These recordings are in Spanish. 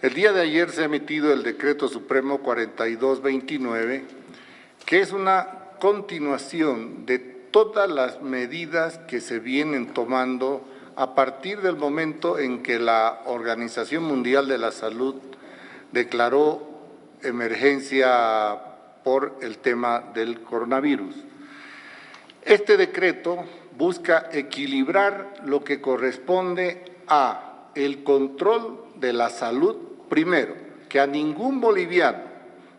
El día de ayer se ha emitido el Decreto Supremo 4229, que es una continuación de todas las medidas que se vienen tomando a partir del momento en que la Organización Mundial de la Salud declaró emergencia por el tema del coronavirus. Este decreto busca equilibrar lo que corresponde a el control de la salud primero, que a ningún boliviano,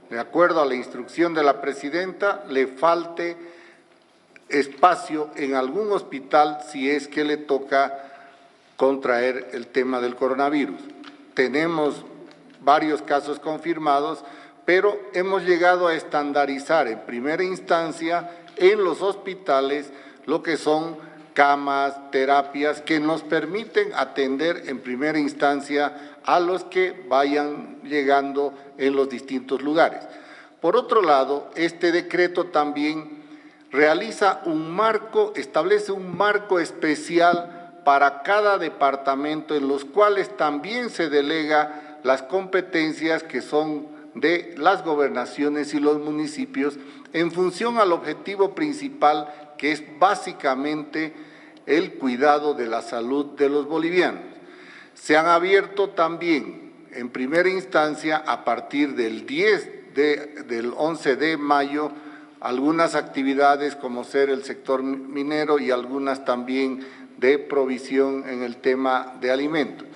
de acuerdo a la instrucción de la presidenta, le falte espacio en algún hospital si es que le toca contraer el tema del coronavirus. Tenemos varios casos confirmados, pero hemos llegado a estandarizar en primera instancia en los hospitales lo que son camas, terapias que nos permiten atender en primera instancia a los que vayan llegando en los distintos lugares. Por otro lado, este decreto también realiza un marco, establece un marco especial para cada departamento en los cuales también se delega las competencias que son de las gobernaciones y los municipios en función al objetivo principal que es básicamente el cuidado de la salud de los bolivianos. Se han abierto también, en primera instancia, a partir del 10 del 11 de mayo, algunas actividades como ser el sector minero y algunas también de provisión en el tema de alimentos.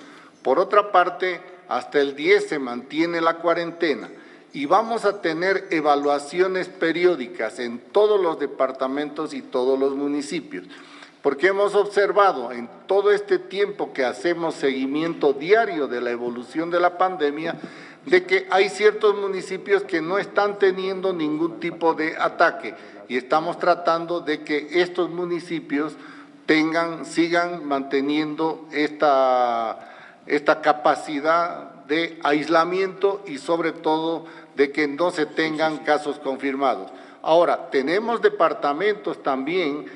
Por otra parte, hasta el 10 se mantiene la cuarentena y vamos a tener evaluaciones periódicas en todos los departamentos y todos los municipios, porque hemos observado en todo este tiempo que hacemos seguimiento diario de la evolución de la pandemia, de que hay ciertos municipios que no están teniendo ningún tipo de ataque y estamos tratando de que estos municipios tengan, sigan manteniendo esta, esta capacidad de aislamiento y sobre todo de que no se tengan casos confirmados. Ahora, tenemos departamentos también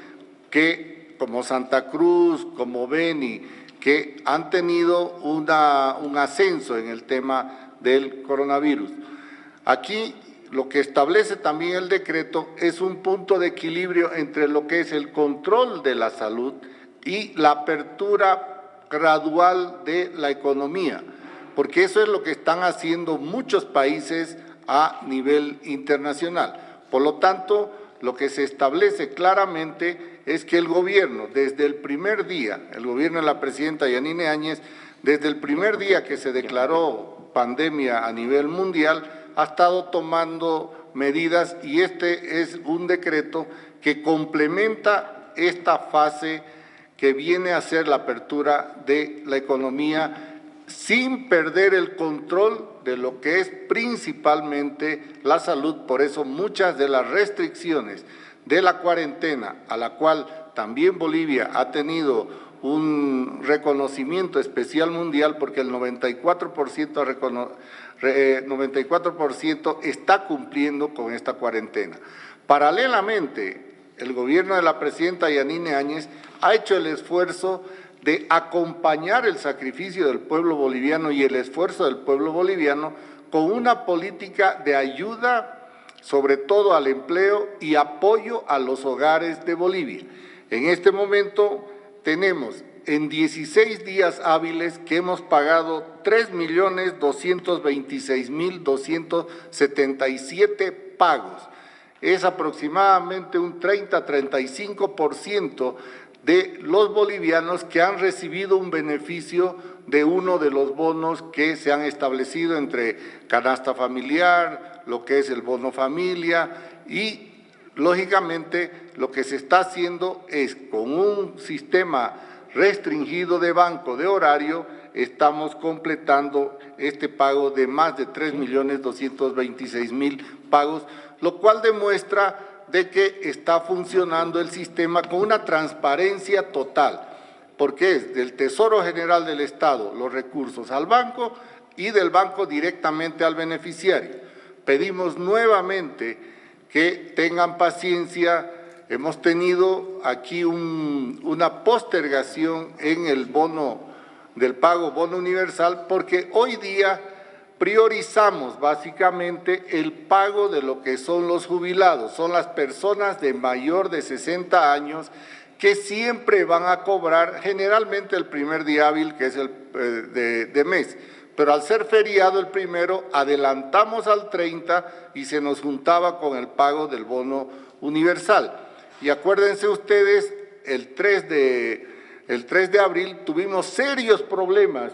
que, como Santa Cruz, como Beni, que han tenido una, un ascenso en el tema del coronavirus. Aquí lo que establece también el decreto es un punto de equilibrio entre lo que es el control de la salud y la apertura gradual de la economía, porque eso es lo que están haciendo muchos países a nivel internacional. Por lo tanto, lo que se establece claramente es que el gobierno, desde el primer día, el gobierno de la presidenta Yanine Áñez, desde el primer día que se declaró pandemia a nivel mundial, ha estado tomando medidas y este es un decreto que complementa esta fase que viene a ser la apertura de la economía sin perder el control de lo que es principalmente la salud. Por eso muchas de las restricciones de la cuarentena, a la cual también Bolivia ha tenido un reconocimiento especial mundial porque el 94%, 94 está cumpliendo con esta cuarentena. Paralelamente, el gobierno de la presidenta Yanine Áñez ha hecho el esfuerzo de acompañar el sacrificio del pueblo boliviano y el esfuerzo del pueblo boliviano con una política de ayuda, sobre todo al empleo y apoyo a los hogares de Bolivia. En este momento tenemos en 16 días hábiles que hemos pagado 3.226.277 pagos. Es aproximadamente un 30-35% de los bolivianos que han recibido un beneficio de uno de los bonos que se han establecido entre canasta familiar, lo que es el bono familia y lógicamente lo que se está haciendo es con un sistema restringido de banco de horario, estamos completando este pago de más de 3.226.000 pagos, lo cual demuestra de que está funcionando el sistema con una transparencia total, porque es del Tesoro General del Estado los recursos al banco y del banco directamente al beneficiario. Pedimos nuevamente que tengan paciencia, hemos tenido aquí una postergación en el bono del pago bono universal porque hoy día priorizamos básicamente el pago de lo que son los jubilados, son las personas de mayor de 60 años que siempre van a cobrar generalmente el primer día hábil, que es el eh, de, mes. Pero al ser feriado el primero, adelantamos al 30 y se nos juntaba con el pago del bono universal. Y acuérdense ustedes, el 3 de, el 3 de abril tuvimos serios problemas,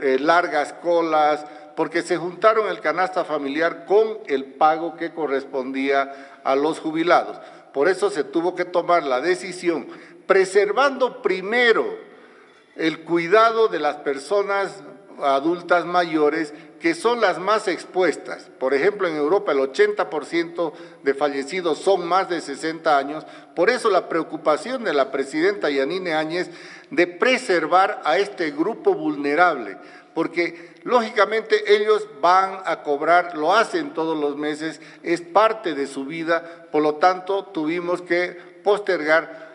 eh, largas colas, porque se juntaron el canasta familiar con el pago que correspondía a los jubilados. Por eso se tuvo que tomar la decisión, preservando primero el cuidado de las personas adultas mayores que son las más expuestas. Por ejemplo, en Europa el 80% de fallecidos son más de 60 años. Por eso la preocupación de la presidenta Yanine Áñez de preservar a este grupo vulnerable, porque lógicamente ellos van a cobrar, lo hacen todos los meses, es parte de su vida, por lo tanto tuvimos que postergar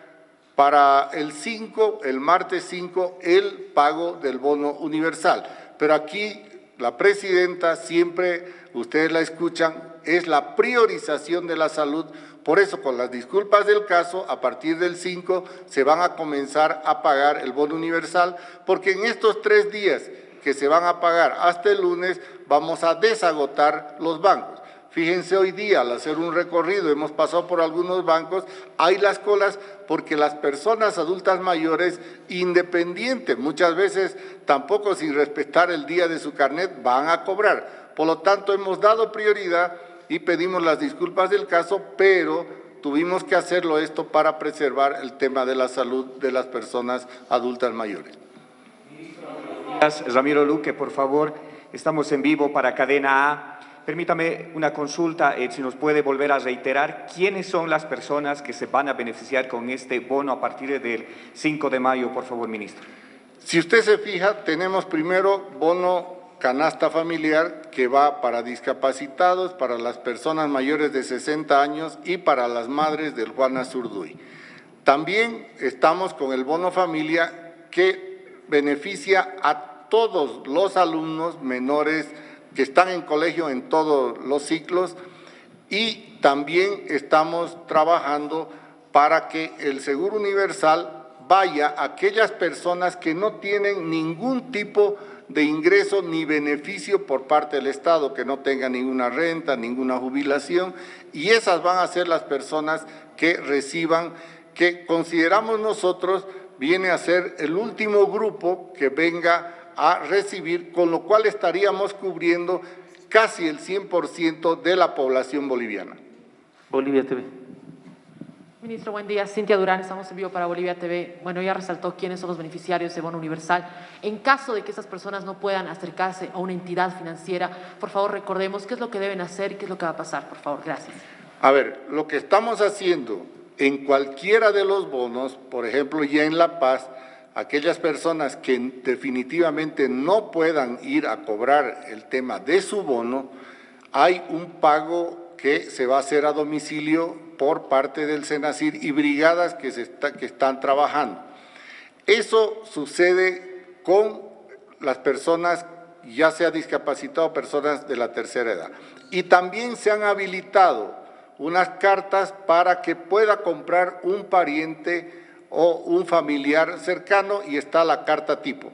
para el 5, el martes 5, el pago del bono universal. Pero aquí la presidenta siempre, ustedes la escuchan, es la priorización de la salud. Por eso, con las disculpas del caso, a partir del 5 se van a comenzar a pagar el bono universal, porque en estos tres días que se van a pagar hasta el lunes, vamos a desagotar los bancos. Fíjense hoy día, al hacer un recorrido, hemos pasado por algunos bancos, hay las colas porque las personas adultas mayores, independientes, muchas veces tampoco sin respetar el día de su carnet, van a cobrar. Por lo tanto, hemos dado prioridad y pedimos las disculpas del caso, pero tuvimos que hacerlo esto para preservar el tema de la salud de las personas adultas mayores. Ramiro Luque, por favor, estamos en vivo para Cadena A. Permítame una consulta, eh, si nos puede volver a reiterar, ¿quiénes son las personas que se van a beneficiar con este bono a partir del 5 de mayo, por favor, ministro? Si usted se fija, tenemos primero bono canasta familiar que va para discapacitados, para las personas mayores de 60 años y para las madres del Juana Zurduy. También estamos con el bono familia que beneficia a todos los alumnos menores que están en colegio en todos los ciclos y también estamos trabajando para que el Seguro Universal vaya a aquellas personas que no tienen ningún tipo de ingreso ni beneficio por parte del Estado, que no tengan ninguna renta, ninguna jubilación, y esas van a ser las personas que reciban, que consideramos nosotros viene a ser el último grupo que venga a recibir, con lo cual estaríamos cubriendo casi el 100% de la población boliviana. Bolivia TV. Ministro, buen día. Cintia Durán, estamos en vivo para Bolivia TV. Bueno, ya resaltó quiénes son los beneficiarios de bono universal. En caso de que esas personas no puedan acercarse a una entidad financiera, por favor recordemos qué es lo que deben hacer y qué es lo que va a pasar, por favor. Gracias. A ver, lo que estamos haciendo en cualquiera de los bonos, por ejemplo, ya en La Paz, aquellas personas que definitivamente no puedan ir a cobrar el tema de su bono, hay un pago que se va a hacer a domicilio por parte del Senacir y brigadas que, que están trabajando. Eso sucede con las personas, ya sea discapacitadas o personas de la tercera edad. Y también se han habilitado unas cartas para que pueda comprar un pariente o un familiar cercano y está la carta tipo.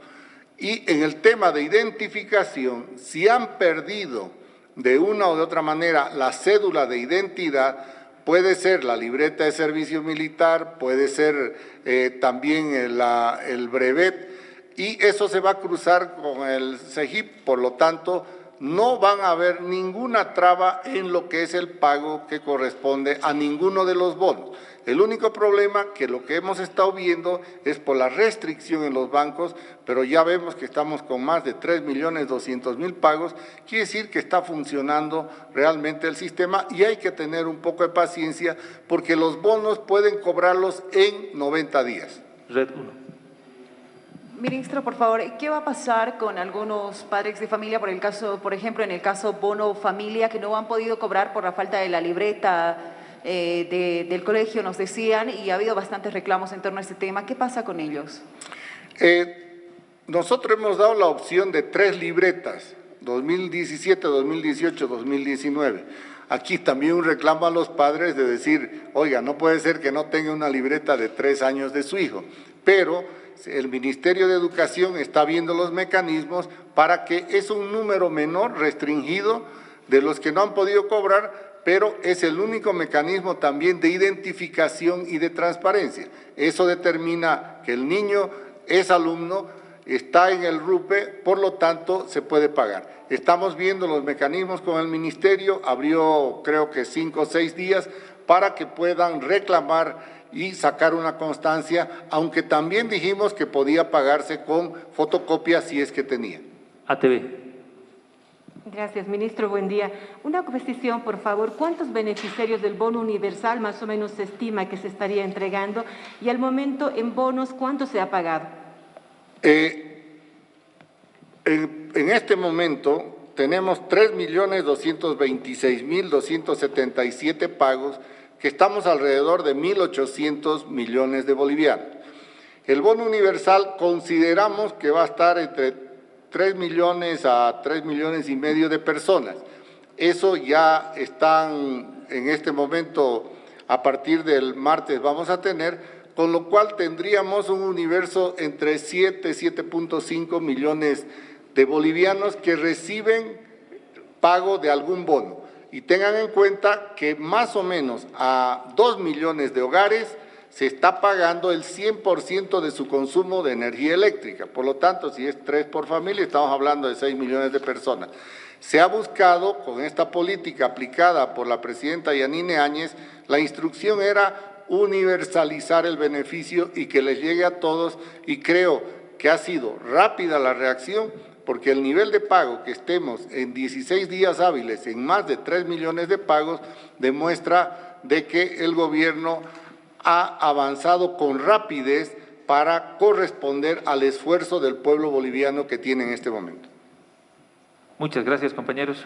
Y en el tema de identificación, si han perdido de una o de otra manera la cédula de identidad, puede ser la libreta de servicio militar, puede ser eh, también el, el brevet, y eso se va a cruzar con el CEGIP, por lo tanto, no van a haber ninguna traba en lo que es el pago que corresponde a ninguno de los bonos. El único problema que lo que hemos estado viendo es por la restricción en los bancos, pero ya vemos que estamos con más de 3 millones 200 mil pagos, quiere decir que está funcionando realmente el sistema y hay que tener un poco de paciencia porque los bonos pueden cobrarlos en 90 días. Red Ministro, por favor, ¿qué va a pasar con algunos padres de familia, por el caso, por ejemplo, en el caso bono familia, que no han podido cobrar por la falta de la libreta eh, del colegio, nos decían, y ha habido bastantes reclamos en torno a este tema. ¿Qué pasa con ellos? Eh, nosotros hemos dado la opción de tres libretas. 2017, 2018, 2019. Aquí también un reclamo a los padres de decir, oiga, no puede ser que no tenga una libreta de tres años de su hijo, pero el Ministerio de Educación está viendo los mecanismos para que es un número menor, restringido, de los que no han podido cobrar, pero es el único mecanismo también de identificación y de transparencia. Eso determina que el niño es alumno, está en el RUPE, por lo tanto se puede pagar. Estamos viendo los mecanismos con el Ministerio, abrió creo que cinco o seis días para que puedan reclamar y sacar una constancia, aunque también dijimos que podía pagarse con fotocopia si es que tenía. ATV. Gracias, ministro. Buen día. Una precisión, por favor. ¿Cuántos beneficiarios del bono universal más o menos se estima que se estaría entregando? Y al momento, en bonos, ¿cuánto se ha pagado? Eh, en, en este momento tenemos 3.226.277 pagos, que estamos alrededor de 1.800 millones de bolivianos. El bono universal consideramos que va a estar entre 3 millones a 3 millones y medio de personas. Eso ya están en este momento, a partir del martes vamos a tener, con lo cual tendríamos un universo entre 7 y 7.5 millones de bolivianos que reciben pago de algún bono. Y tengan en cuenta que más o menos a 2 millones de hogares se está pagando el 100% de su consumo de energía eléctrica. Por lo tanto, si es tres por familia, estamos hablando de 6 millones de personas. Se ha buscado, con esta política aplicada por la presidenta Yanine Áñez, la instrucción era universalizar el beneficio y que les llegue a todos, y creo que ha sido rápida la reacción, porque el nivel de pago que estemos en 16 días hábiles en más de 3 millones de pagos demuestra de que el gobierno ha avanzado con rapidez para corresponder al esfuerzo del pueblo boliviano que tiene en este momento. Muchas gracias, compañeros.